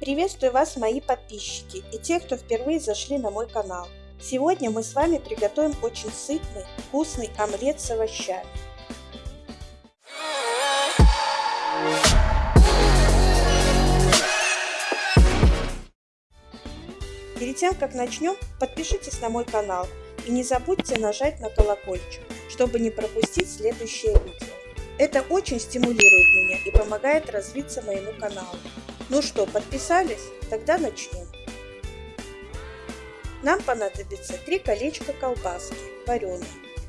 Приветствую вас, мои подписчики и те, кто впервые зашли на мой канал. Сегодня мы с вами приготовим очень сытный, вкусный омлет с овощами. Перед тем, как начнем, подпишитесь на мой канал и не забудьте нажать на колокольчик, чтобы не пропустить следующее видео. Это очень стимулирует меня и помогает развиться моему каналу. Ну что, подписались? Тогда начнем. Нам понадобится 3 колечка колбаски, вареной.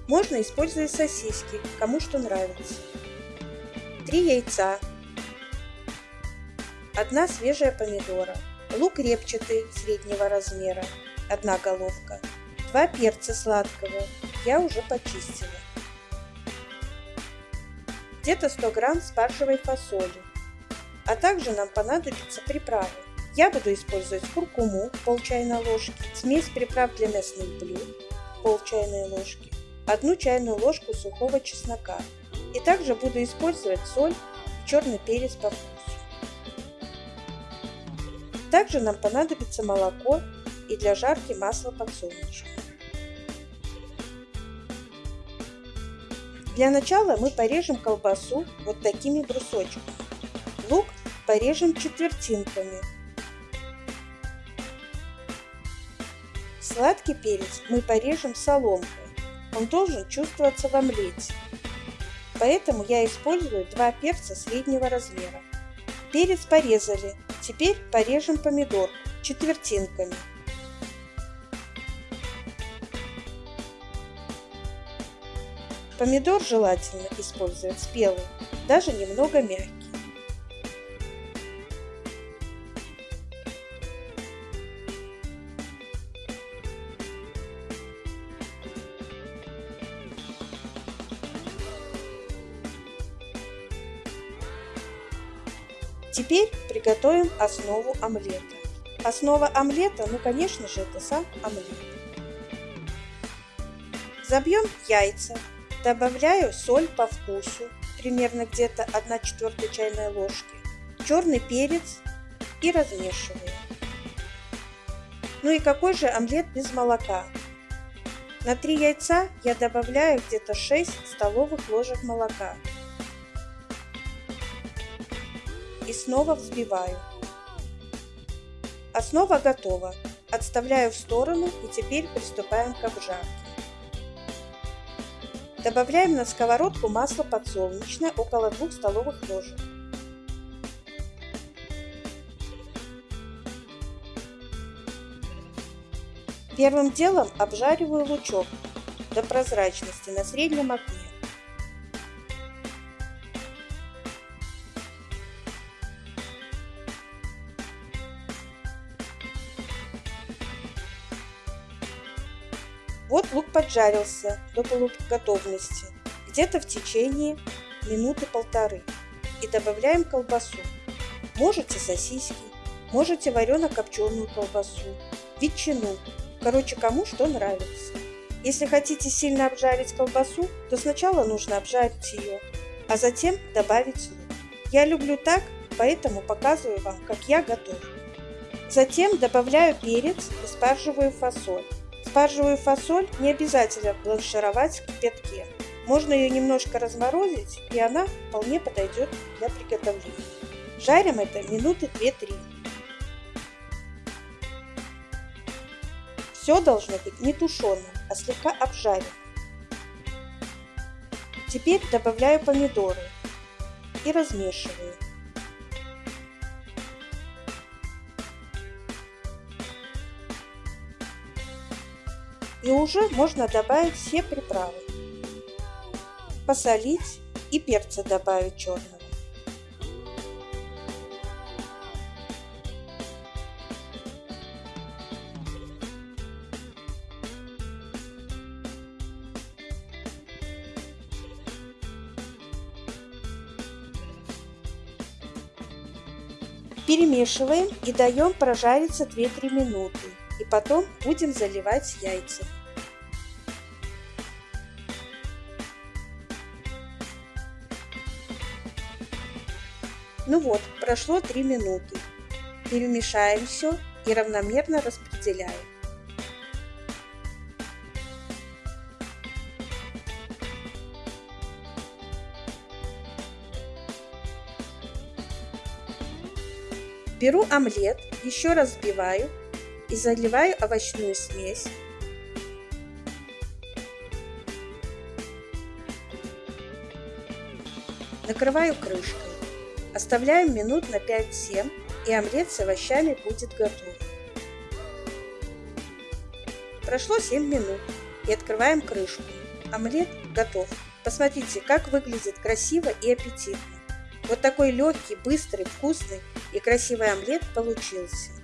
Можно использовать сосиски, кому что нравится. 3 яйца. 1 свежая помидора. Лук репчатый среднего размера. 1 головка. 2 перца сладкого. Я уже почистила. Где-то 100 грамм спаржевой фасоли а также нам понадобятся приправы. Я буду использовать куркуму пол чайной ложки, смесь приправ для мясных блюд пол чайной ложки, одну чайную ложку сухого чеснока и также буду использовать соль и черный перец по вкусу. Также нам понадобится молоко и для жарки масло подсолнечное. Для начала мы порежем колбасу вот такими брусочками. Порежем четвертинками. Сладкий перец мы порежем соломкой. Он должен чувствоваться в омлете. Поэтому я использую два перца среднего размера. Перец порезали. Теперь порежем помидор четвертинками. Помидор желательно использовать спелый, даже немного мягкий. Теперь приготовим основу омлета. Основа омлета, ну конечно же, это сам омлет. Забьем яйца, добавляю соль по вкусу, примерно где-то 1 четвертая чайной ложки, черный перец и размешиваю. Ну и какой же омлет без молока? На 3 яйца я добавляю где-то 6 столовых ложек молока и снова взбиваю. Основа готова. Отставляю в сторону и теперь приступаем к обжарке. Добавляем на сковородку масло подсолнечное около 2 столовых ложек. Первым делом обжариваю лучок до прозрачности на среднем огне. Вот лук поджарился до полуготовности, где-то в течение минуты полторы. И добавляем колбасу. Можете сосиски, можете варено-копченую колбасу, ветчину. Короче, кому что нравится. Если хотите сильно обжарить колбасу, то сначала нужно обжарить ее, а затем добавить лук. Я люблю так, поэтому показываю вам, как я готовлю. Затем добавляю перец и спаржевую фасоль. Спаржевую фасоль не обязательно бланшировать в кипятке. Можно ее немножко разморозить, и она вполне подойдет для приготовления. Жарим это минуты 2-3. Все должно быть не тушеным, а слегка обжаренным. Теперь добавляю помидоры и размешиваю. И уже можно добавить все приправы. Посолить и перца добавить черного. Перемешиваем и даем прожариться 2-3 минуты и потом будем заливать яйца. Ну вот, прошло 3 минуты. Перемешаем все и равномерно распределяем. Беру омлет, еще раз взбиваю и заливаю овощную смесь. Накрываю крышкой. Оставляем минут на 5-7 и омлет с овощами будет готов. Прошло 7 минут и открываем крышку. Омлет готов. Посмотрите, как выглядит красиво и аппетитно. Вот такой легкий, быстрый, вкусный и красивый омлет получился.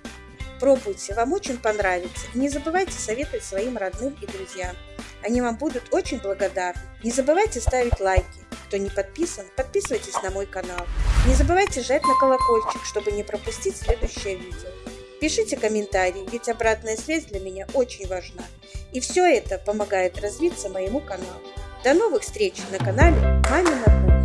Пробуйте, вам очень понравится. И не забывайте советовать своим родным и друзьям. Они вам будут очень благодарны. Не забывайте ставить лайки. Кто не подписан, подписывайтесь на мой канал. Не забывайте жать на колокольчик, чтобы не пропустить следующее видео. Пишите комментарии, ведь обратная связь для меня очень важна. И все это помогает развиться моему каналу. До новых встреч на канале Мамина Кухня.